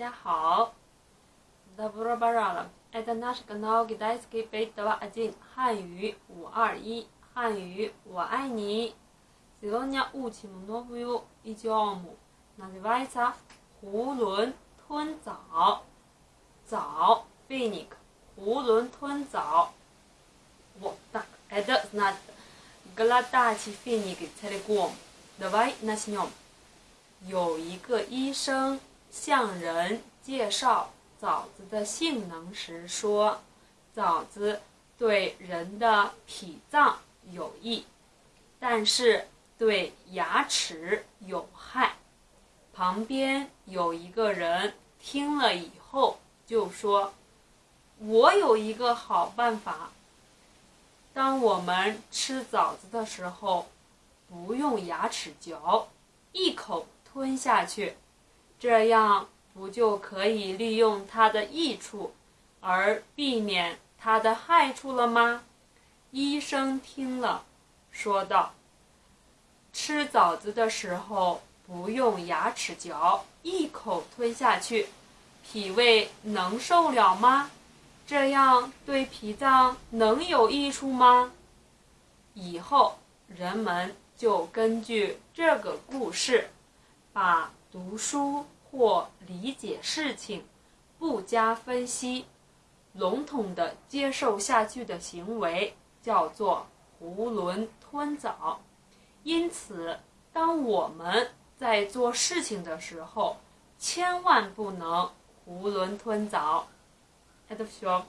家好。Доброго ранку. Это наш канал Китайский пять два один 汉语五二一汉语我爱你。Сегодня учим новую идиому. Называется 囫囵吞枣。枣 финик 囫囵吞枣。Вот так. Это значит глотать финик целиком. Давай начнем. 有一个医生 向人介绍枣子的性能时说，枣子对人的脾脏有益，但是对牙齿有害。旁边有一个人听了以后就说：“我有一个好办法，当我们吃枣子的时候，不用牙齿嚼，一口。”吞下去，这样不就可以利用它的益处，而避免它的害处了吗？医生听了，说道：“吃枣子的时候不用牙齿嚼，一口吞下去，脾胃能受了吗？这样对脾脏能有益处吗？”以后人们就根据这个故事。把读书或理解事情不加分析、笼统的接受下去的行为叫做囫囵吞枣。因此，当我们在做事情的时候，千万不能囫囵吞枣。Это все.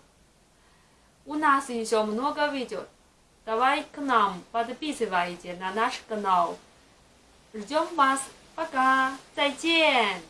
У нас еще много видео. Давай к нам подписывайтесь на наш канал. Ждем вас. 八嘎，再见。